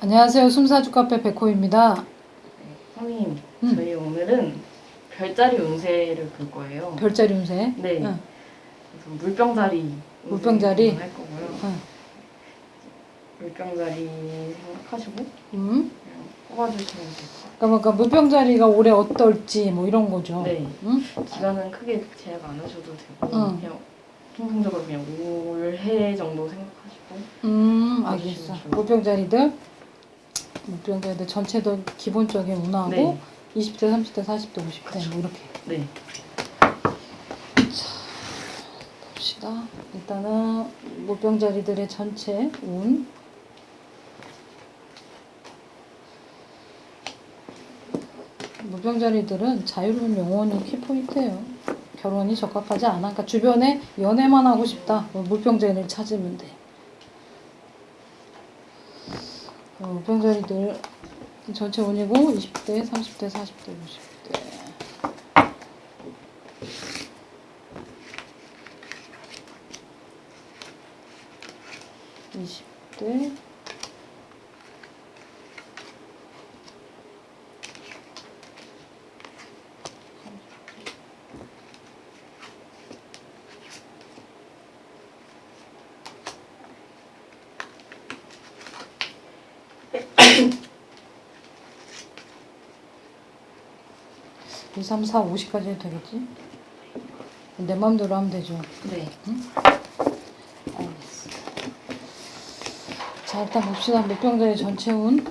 안녕하세요. 숨사주 카페 백호입니다. 선생님, 음. 저희 오늘은 별자리 운세를 볼 거예요. 별자리 운세. 네. 응. 그래서 물병자리. 물병자리? 할 거고요. 응. 물병자리 생각하시고 음. 뽑아주시면 될것 같아요. 그러니까 물병자리가 올해 어떨지 뭐 이런 거죠. 네. 응? 기간은 크게 제약 안 하셔도 되고 응. 그냥 통상적으로 그냥 올해 정도 생각하시고 음, 아, 알겠어. 좋아요. 물병자리들. 물병자리들 전체도 기본적인 운하고 네. 20대, 30대, 40대, 50대 뭐 이렇게 네. 봅시다. 일단은 물병자리들의 전체 운. 물병자리들은 자유로운 영혼이 키포인트예요. 결혼이 적합하지 않아. 그러니까 주변에 연애만 하고 싶다. 뭐 물병자리를 찾으면 돼. 어, 물병자리들 전체 운이고 20대, 30대, 40대, 50대. 2, 3, 4, 5시까지 해도 되겠지? 내 마음대로 하면 되죠? 네. 응? 알겠어. 자, 일단 봅시다. 몇 병들의 전체 운.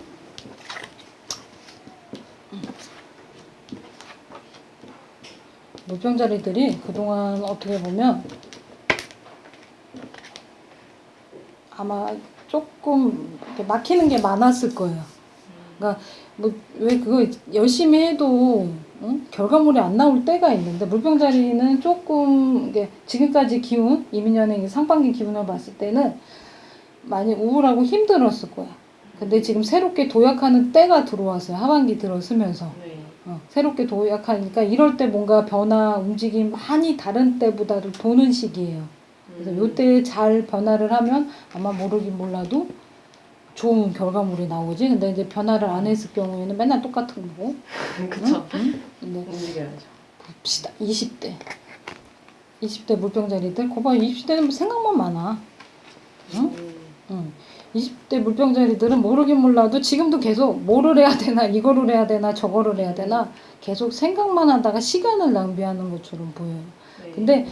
물병자리들이 그동안 어떻게 보면 아마 조금 막히는 게 많았을 거예요. 그러니까 뭐 왜 그거 열심히 해도 응? 결과물이 안 나올 때가 있는데 물병자리는 조금 이게 지금까지 기운 이민년의 상반기 기운을 봤을 때는 많이 우울하고 힘들었을 거야. 근데 지금 새롭게 도약하는 때가 들어왔어요. 하반기 들어서면서 네. 어, 새롭게 도약하니까 이럴 때 뭔가 변화 움직임 많이 다른 때보다도 보는 시기예요. 그래서 음. 요때 잘 변화를 하면 아마 모르긴 몰라도 좋은 결과물이 나오지. 근데 이제 변화를 안 했을 경우에는 맨날 똑같은 거고. 그쵸. 응? 근데 움직여야죠. 봅시다. 20대. 20대 물병자리들. 거봐 20대는 뭐 생각만 많아. 응? 음. 응. 20대 물병자리들은 모르긴 몰라도 지금도 계속 뭐를 해야 되나 이거를 해야 되나 저거를 해야 되나 계속 생각만 하다가 시간을 낭비하는 것처럼 보여요. 네. 근데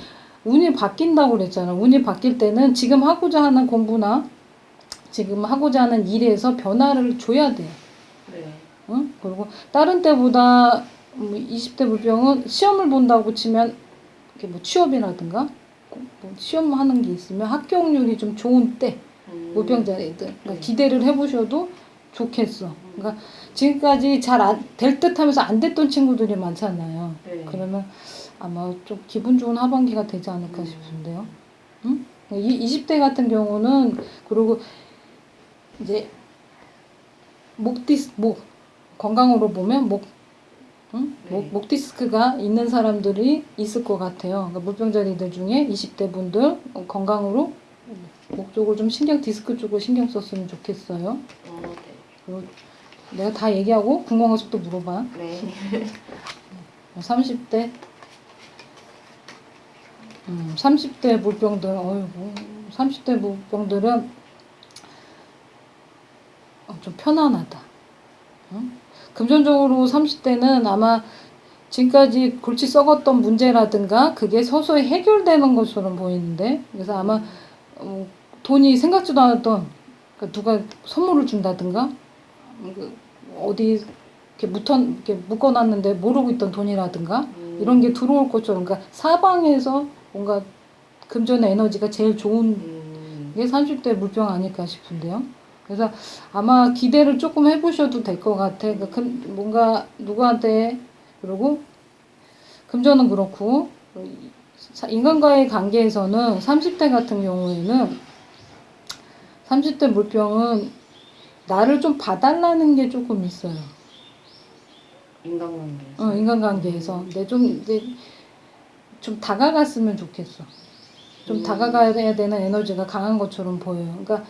운이 바뀐다고 그랬잖아. 운이 바뀔 때는 지금 하고자 하는 공부나 지금 하고자 하는 일에서 변화를 줘야 돼. 네. 응? 그리고 다른 때보다 뭐 20대 물병은 시험을 본다고 치면 이렇게 뭐 취업이라든가 뭐 시험 하는 게 있으면 합격률이 좀 좋은 때 음. 물병자리들 그러니까 네. 기대를 해보셔도 좋겠어. 그러니까 지금까지 잘 될 듯하면서 안 됐던 친구들이 많잖아요. 네. 그러면 아마 좀 기분 좋은 하반기가 되지 않을까 음. 싶은데요. 응? 이 20대 같은 경우는 그리고 이제 목 디스 목 건강으로 보면 목 응? 네. 목, 목 디스크가 있는 사람들이 있을 것 같아요. 그러니까 물병자리들 중에 20대 분들 건강으로 목 쪽을 좀 신경 디스크 쪽을 신경 썼으면 좋겠어요. 어, 네. 그리고 내가 다 얘기하고 궁금한 거또 물어봐. 네. 30대 음, 30대 물병들 어이구 30대 물병들은 어, 좀 편안하다. 응? 금전적으로 30대는 아마 지금까지 골치 썩었던 문제라든가 그게 서서히 해결되는 것처럼 보이는데 그래서 아마 어, 돈이 생각지도 않았던 그러니까 누가 선물을 준다든가 음, 그 어디 이렇게 묶어 이렇게 묶어놨는데 모르고 있던 돈이라든가 음. 이런 게 들어올 것처럼 그러니까 사방에서 뭔가 금전의 에너지가 제일 좋은 음. 게 30대 물병 아닐까 싶은데요. 그래서 아마 기대를 조금 해보셔도 될 것 같아. 그러니까 금, 뭔가 누구한테 그리고 금전은 그렇고 사- 인간과의 관계에서는 30대 같은 경우에는 30대 물병은 나를 좀 봐달라는 게 조금 있어요. 인간관계. 어, 인간관계에서. 근데 좀 이제 좀 다가갔으면 좋겠어. 좀 음. 다가가야 되는 에너지가 강한 것처럼 보여요. 그러니까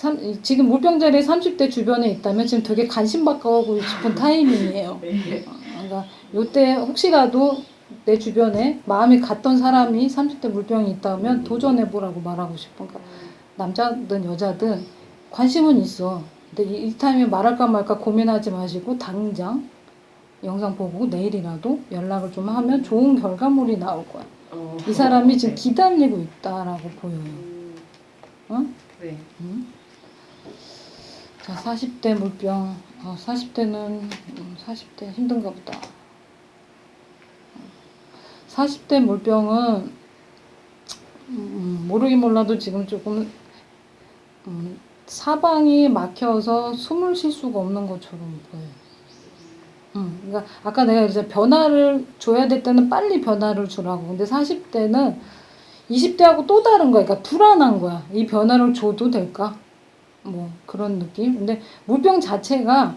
삼, 이- 지금 물병자리 30대 주변에 있다면 지금 되게 관심받고 싶은 타이밍이에요. 네. 그러니까 요때 혹시라도 내 주변에 마음이 갔던 사람이 30대 물병이 있다면 도전해보라고 말하고 싶어. 그러니까 남자든 여자든 관심은 있어. 근데 이, 이 타임에 말할까 말까 고민하지 마시고 당장 영상 보고 내일이라도 연락을 좀 하면 좋은 결과물이 나올 거야. 어, 이 사람이 지금 네. 기다리고 있다라고 보여요. 음, 어? 네. 응? 자, 40대 물병. 어, 40대는 40대 힘든가 보다. 40대 물병은 음, 모르긴 몰라도 지금 조금 음, 사방이 막혀서 숨을 쉴 수가 없는 것처럼 보여요. 음, 그러니까 아까 내가 이제 변화를 줘야 될 때는 빨리 변화를 주라고. 근데 40대는 20대하고 또 다른 거야. 그러니까 불안한 거야. 이 변화를 줘도 될까? 뭐 그런 느낌. 근데 물병 자체가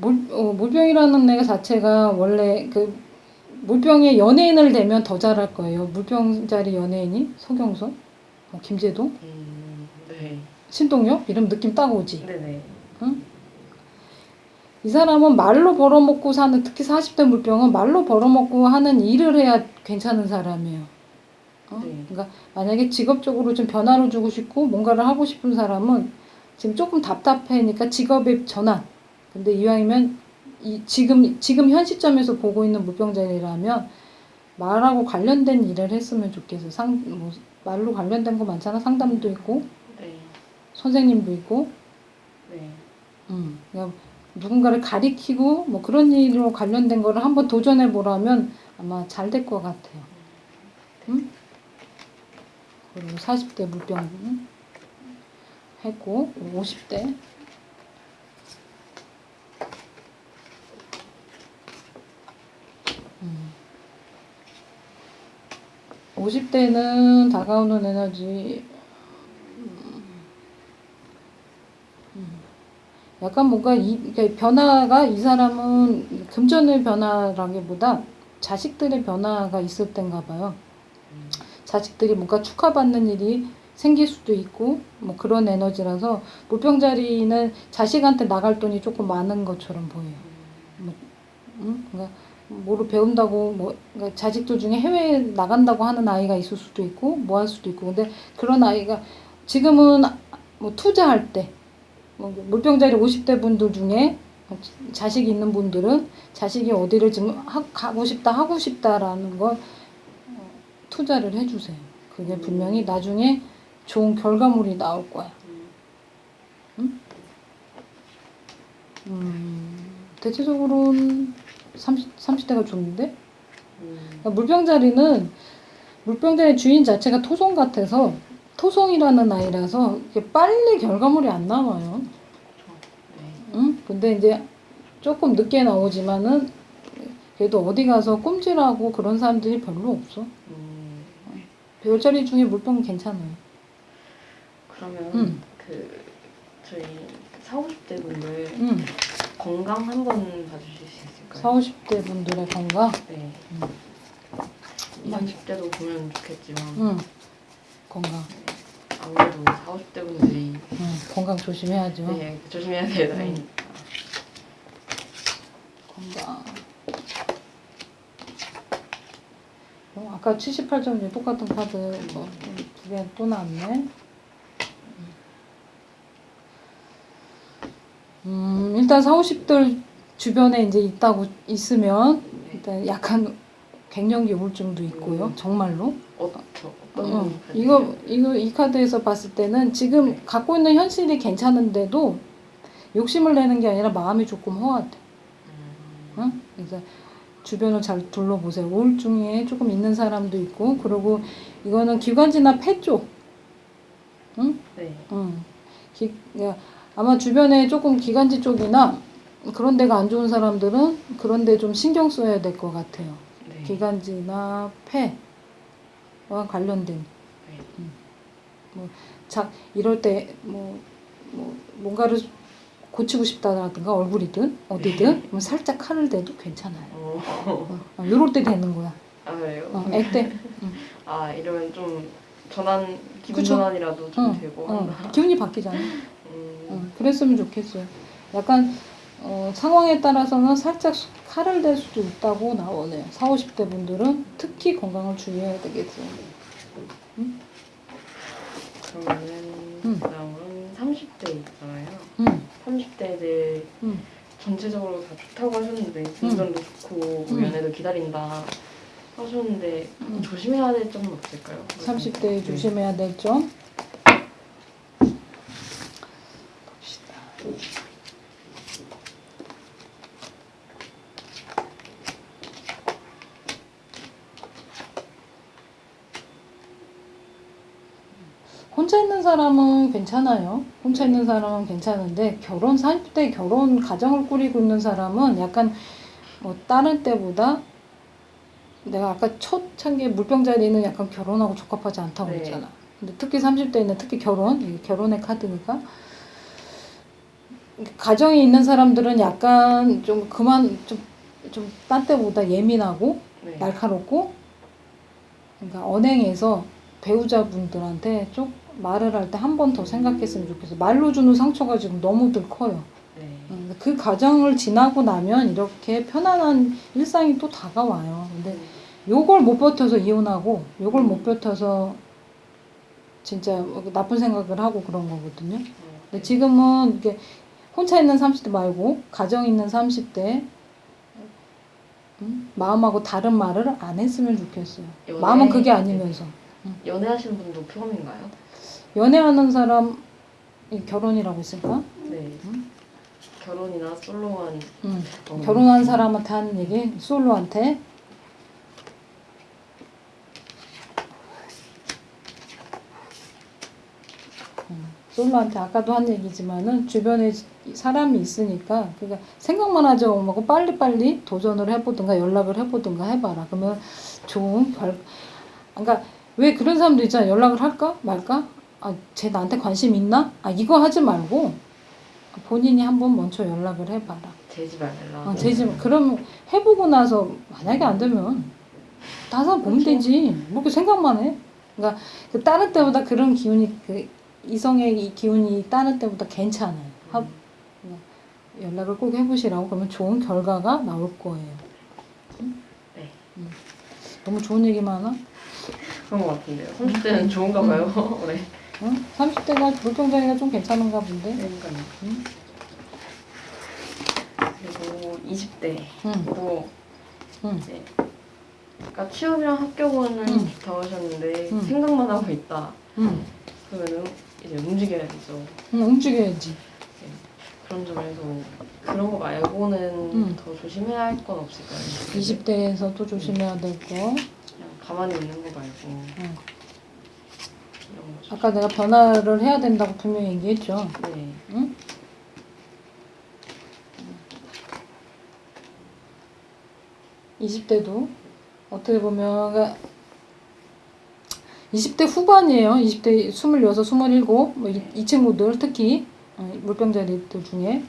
물 어, 물병이라는 애가 자체가 원래 그 물병에 연예인을 대면 더 잘할 거예요. 물병자리 연예인이 서경석, 뭐 김재동, 음, 네. 신동엽 이름 느낌 딱 오지. 네네. 이 사람은 말로 벌어먹고 사는 특히 40대 물병은 말로 벌어먹고 하는 일을 해야 괜찮은 사람이에요. 어? 네. 그러니까 만약에 직업적으로 좀 변화를 주고 싶고 뭔가를 하고 싶은 사람은 지금 조금 답답해니까 직업의 전환. 근데 이왕이면 이 지금 지금 현 시점에서 보고 있는 물병자리라면 말하고 관련된 일을 했으면 좋겠어. 상 뭐 말로 관련된 거 많잖아. 상담도 있고 네. 선생님도 있고 네. 음, 누군가를 가리키고 뭐 그런 일로 관련된 거를 한번 도전해 보라면 아마 잘 될 것 같아요. 음? 그리고 40대 물병 음? 했고 50대 음. 50대는 다가오는 에너지 약간 뭔가 이 그러니까 변화가 이 사람은 금전의 변화라기보다 자식들의 변화가 있을 땐가 봐요. 자식들이 뭔가 축하받는 일이 생길 수도 있고 뭐 그런 에너지라서 물병자리는 자식한테 나갈 돈이 조금 많은 것처럼 보여요. 뭐, 응? 그러니까 뭐를 배운다고 뭐 그러니까 자식들 중에 해외에 나간다고 하는 아이가 있을 수도 있고 뭐 할 수도 있고 근데 그런 아이가 지금은 뭐 투자할 때 뭐 물병자리 50대 분들 중에 자식이 있는 분들은 자식이 어디를 지금 하, 가고 싶다 하고 싶다라는 걸 어, 투자를 해주세요. 그게 분명히 나중에 좋은 결과물이 나올 거야. 음, 대체적으로는 30, 30대가 좋은데? 음, 그러니까 물병자리는 물병자리 주인 자체가 토성 같아서 토성이라는 아이라서 이게 빨리 결과물이 안 나와요. 네. 응? 근데 이제 조금 늦게 나오지만은 그래도 어디 가서 꼼질하고 그런 사람들이 별로 없어. 음, 별자리 중에 물병은 괜찮아요. 그러면 음. 그 저희 40, 50대 분들 응. 건강 한번 봐주실 수 있을까요? 40, 50대 분들의 건강. 네. 음. 20, 30대도 보면 좋겠지만 응. 건강. 아무래도 40, 50대 분들이 응. 건강 조심해야죠. 네, 조심해야 될 음. 나이니까. 건강. 어, 아까 78점이 똑같은 카드 뭐 두 개 또 나왔네. 음, 일단 4, 50들 주변에 이제 있다고 있으면 일단 약간 갱년기 우울증도 있고요. 음. 정말로. 어? 이거 이거 이 카드에서 봤을 때는 지금 네. 갖고 있는 현실이 괜찮은데도 욕심을 내는 게 아니라 마음이 조금 허하대. 음, 응? 그래서 주변을 잘 둘러보세요. 우울증에 조금 있는 사람도 있고, 그리고 이거는 기관지나 폐 쪽, 응? 네. 응. 기, 아마 주변에 조금 기관지 쪽이나 그런 데가 안 좋은 사람들은 그런 데 좀 신경 써야 될 것 같아요. 네. 기관지나 폐와 관련된. 네. 자, 이럴 때, 뭐, 뭐, 뭔가를 고치고 싶다라든가 얼굴이든 어디든 그럼 살짝 칼을 대도 괜찮아요. 어, 어, 요럴 때 되는 거야. 아 그래요? 어, 액때. 아 이러면 좀 전환 기분 그쵸? 전환이라도 좀 어, 되고 어, 한다. 기분이 바뀌잖아. 음, 어, 그랬으면 좋겠어요. 약간 어, 상황에 따라서는 살짝 수- 칼을 댈 수도 있다고 나오네요. 4, 50대 분들은 특히 건강을 주의해야 되겠어요. 그러면은 음. 그다음은 30대 있잖아요. 음, 30대들 음. 전체적으로 다 좋다고 하셨는데 운전도 좋고 뭐 음. 연애도 기다린다 하셨는데 음. 조심해야 될 점은 없을까요? 30대에 네. 조심해야 될 점. 봅시다. 혼자 있는 사람은 괜찮아요. 혼자 있는 사람은 괜찮은데 결혼 40대 결혼 가정을 꾸리고 있는 사람은 약간 뭐 다른 때보다 내가 아까 첫 창기에 물병자리는 약간 결혼하고 적합하지 않다고 네. 했잖아. 근데 특히 30대에는 특히 결혼, 결혼의 카드니까 가정에 있는 사람들은 약간 좀 그만 좀딴 때보다 예민하고 네. 날카롭고 그러니까 언행에서 배우자분들한테 좀 말을 할 때 한 번 더 생각했으면 좋겠어. 말로 주는 상처가 지금 너무들 커요. 네. 음, 그 과정을 지나고 나면 이렇게 편안한 일상이 또 다가와요. 근데 요걸 못 버텨서 이혼하고 요걸 못 버텨서 진짜 뭐 나쁜 생각을 하고 그런 거거든요. 근데 지금은 이게 혼자 있는 30대 말고 가정 있는 30대 음? 마음하고 다른 말을 안 했으면 좋겠어요. 연애- 마음은 그게 아니면서 연애하시는 분도 포함인가요? 연애하는 사람이 결혼이라고 있을까? 네. 음. 결혼이나 솔로한 음. 어, 결혼한 사람한테 하는 얘기, 솔로한테 음, 솔로한테 아까도 한 얘기지만은 주변에 사람이 있으니까 그러니까 생각만 하지 말고 빨리빨리 도전을 해보든가 연락을 해보든가 해봐라. 그러면 좋은 결 그러니까 왜 그런 사람도 있잖아. 연락을 할까 말까? 아, 쟤 나한테 관심 있나? 아, 이거 하지 말고 본인이 한번 먼저 연락을 해봐라. 제지 말라. 어, 제지 마. 그럼 해보고 나서 만약에 안 되면 사람 보면 그렇죠. 되지. 뭐 이렇게 생각만 해. 그러니까 그 다른 때보다 그런 기운이 그 이성의 이 기운이 다른 때보다 괜찮아요. 하- 연락을 꼭 해보시라고 그러면 좋은 결과가 나올 거예요. 응? 네. 음. 너무 좋은 얘기 많아? 그런 것 같은데요. 30대는 좋은가 봐요. 네. 응? 30대가 물병자리가 좀 괜찮은가 본데. 그러니까요. 응? 그리고 20대 응. 또 응. 이제 아까 취업이랑 합격은 음. 좋다고 하셨는데 음. 생각만 하고 있다. 응. 그러면은 이제 움직여야 되죠. 응, 움직여야지. 그런 점에서 그런 거 말고는 음. 더 조심해야 할 건 없을까요? 20대에서도 조심해야 될 거. 그냥 가만히 있는 거 말고 거. 아까 내가 변화를 해야 된다고 분명히 얘기했죠. 네. 응? 20대도 어떻게 보면 그러니까 20대 후반이에요. 20대 26, 27, 뭐이 이 친구들 특히 어, 물병자리들 중에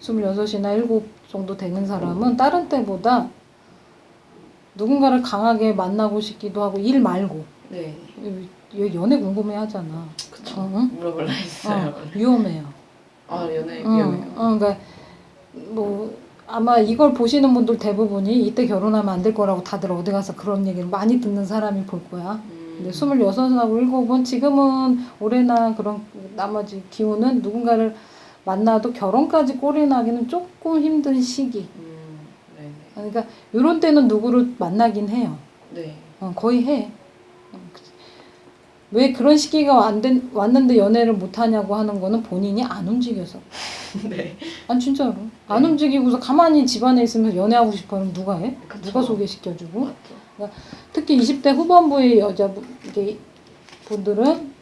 26이나 7 정도 되는 사람은 다른 때보다 누군가를 강하게 만나고 싶기도 하고 일 말고 네. 얘 연애 궁금해 하잖아. 그쵸. 어, 응? 물어볼라 했어요. 어, 위험해요. 아 연애 어, 위험해요. 어, 그러니까 뭐 아마 이걸 보시는 분들 대부분이 이때 결혼하면 안 될 거라고 다들 어디 가서 그런 얘기를 많이 듣는 사람이 볼 거야. 음. 근데 스물여섯하고 일곱은 지금은 올해나 그런 나머지 기운은 누군가를 만나도 결혼까지 꼬리 나기는 조금 힘든 시기. 음. 네. 그러니까 이런 때는 누구를 만나긴 해요. 네. 어, 거의 해. 왜 그런 시기가 안 된, 왔는데 연애를 못 하냐고 하는 거는 본인이 안 움직여서. 네. 아니 진짜로 안 네. 움직이고서 가만히 집안에 있으면 연애하고 싶어하면 누가 해? 그쵸. 누가 소개시켜주고? 맞죠. 특히 20대 후반부의 여자분 이게 분들은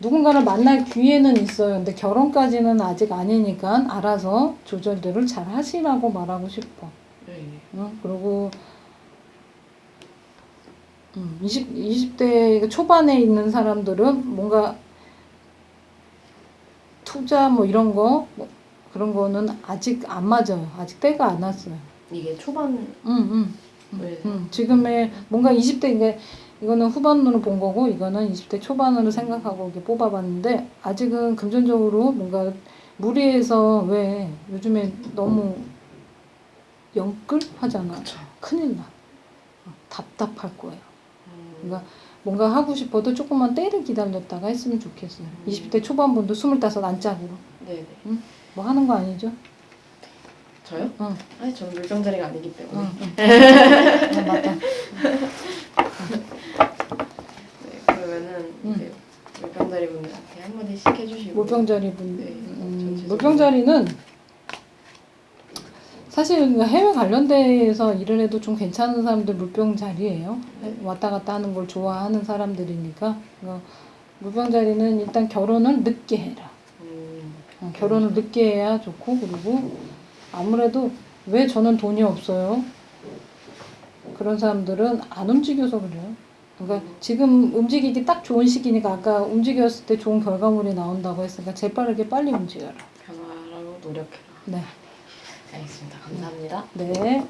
누군가를 만날 기회는 있어요. 근데 결혼까지는 아직 아니니까 알아서 조절들을 잘 하시라고 말하고 싶어. 네. 응? 그리고 음, 20, 20대 초반에 있는 사람들은 뭔가 투자 뭐 이런 거 뭐 그런 거는 아직 안 맞아요. 아직 때가 안 왔어요. 이게 초반 응, 응. 왜 음, 지금의 뭔가 20대 이게 이거는 후반으로 본 거고 이거는 20대 초반으로 생각하고 이렇게 뽑아봤는데 아직은 금전적으로 뭔가 무리해서 왜 요즘에 너무 영끌 하잖아. 그쵸. 큰일 나. 어, 답답할 거예요. 음, 그러니까 뭔가 하고 싶어도 조금만 때를 기다렸다가 했으면 좋겠어요. 음. 20대 초반분도 25 안짝으로 네네. 뭐 하는 거 아니죠? 저요? 응. 아니 저는 물병자리가 아니기 때문에. 응, 응. 어, 맞다. 네, 그러면은 음. 이제 물병자리 분들한테 한마디씩 해주시고. 물병자리 분, 네, 음. 물병자리는 사실 그 해외 관련돼서 일을 해도 좀 괜찮은 사람들 물병 자리예요. 네. 왔다 갔다 하는 걸 좋아하는 사람들이니까 어, 물병 자리는 일단 결혼을 늦게 해라. 음, 어, 결혼을 늦게 해야 좋고 그리고 아무래도 왜 저는 돈이 없어요? 그런 사람들은 안 움직여서 그래요. 그러니까 지금 움직이기 딱 좋은 시기니까 아까 움직였을 때 좋은 결과물이 나온다고 했으니까 재빠르게 빨리 움직여라. 변화라고 노력해라. 네. 알겠습니다. 감사합니다. 네.